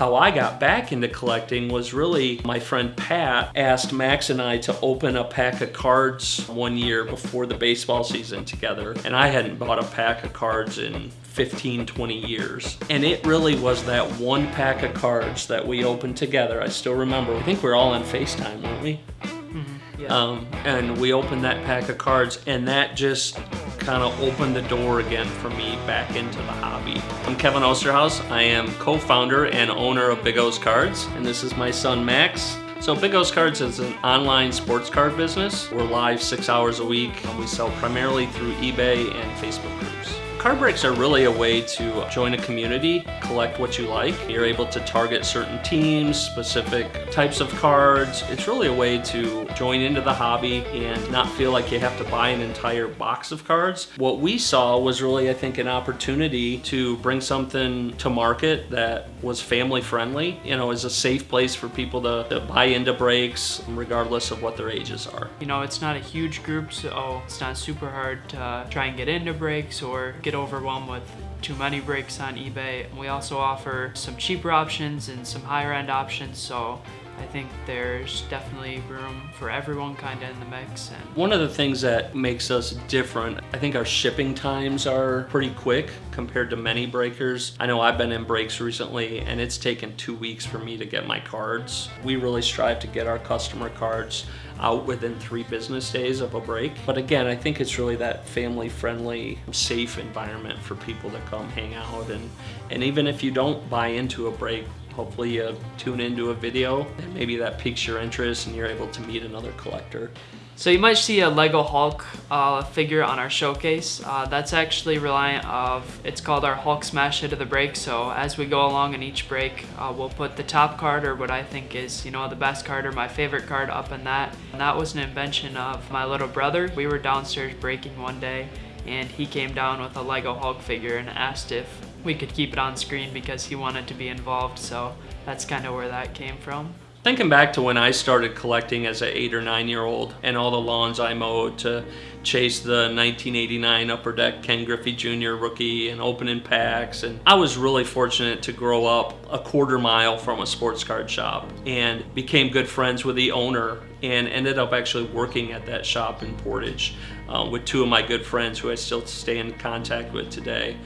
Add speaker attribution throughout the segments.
Speaker 1: how I got back into collecting was really my friend Pat asked Max and I to open a pack of cards one year before the baseball season together. And I hadn't bought a pack of cards in 15, 20 years. And it really was that one pack of cards that we opened together. I still remember. I think we are all on FaceTime, weren't we?
Speaker 2: Mm-hmm.
Speaker 1: Yeah. Um, and we opened that pack of cards and that just kind of opened the door again for me back into the hobby. I'm Kevin Osterhaus. I am co-founder and owner of Big O's Cards, and this is my son Max. So Big O's Cards is an online sports card business. We're live six hours a week. We sell primarily through eBay and Facebook groups. Card breaks are really a way to join a community, collect what you like. You're able to target certain teams, specific types of cards. It's really a way to join into the hobby and not feel like you have to buy an entire box of cards. What we saw was really, I think, an opportunity to bring something to market that was family friendly, you know, is a safe place for people to, to buy into breaks regardless of what their ages are.
Speaker 2: You know, it's not a huge group, so it's not super hard to uh, try and get into breaks or get get overwhelmed with too many breaks on eBay. We also offer some cheaper options and some higher end options, so I think there's definitely room for everyone kind of in the mix. And
Speaker 1: One of the things that makes us different, I think our shipping times are pretty quick compared to many breakers. I know I've been in breaks recently and it's taken two weeks for me to get my cards. We really strive to get our customer cards out within three business days of a break. But again, I think it's really that family friendly, safe environment for people to come hang out. And, and even if you don't buy into a break, hopefully you tune into a video and maybe that piques your interest and you're able to meet another collector.
Speaker 2: So you might see a Lego Hulk uh, figure on our showcase. Uh, that's actually reliant of, it's called our Hulk Smash Hit of the Break. So as we go along in each break, uh, we'll put the top card or what I think is, you know, the best card or my favorite card up in that. And that was an invention of my little brother. We were downstairs breaking one day and he came down with a Lego Hulk figure and asked if we could keep it on screen because he wanted to be involved. So that's kind of where that came from.
Speaker 1: Thinking back to when I started collecting as an eight or nine year old and all the lawns I mowed to chase the 1989 Upper Deck Ken Griffey Jr. rookie and opening packs. And I was really fortunate to grow up a quarter mile from a sports card shop and became good friends with the owner and ended up actually working at that shop in Portage uh, with two of my good friends who I still stay in contact with today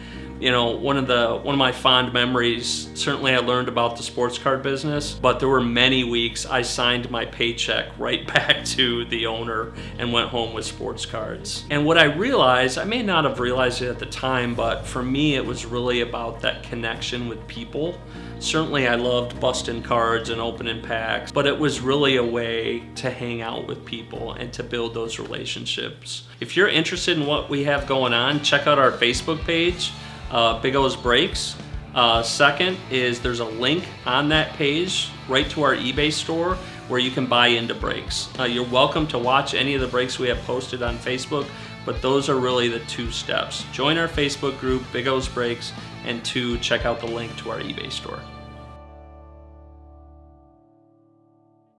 Speaker 1: you know, one of the one of my fond memories, certainly I learned about the sports card business, but there were many weeks I signed my paycheck right back to the owner and went home with sports cards. And what I realized, I may not have realized it at the time, but for me it was really about that connection with people. Certainly I loved busting cards and opening packs, but it was really a way to hang out with people and to build those relationships. If you're interested in what we have going on, check out our Facebook page uh, Big O's Breaks. Uh, second is there's a link on that page right to our eBay store where you can buy into breaks. Uh, you're welcome to watch any of the breaks we have posted on Facebook, but those are really the two steps. Join our Facebook group, Big O's Breaks, and two, check out the link to our eBay store.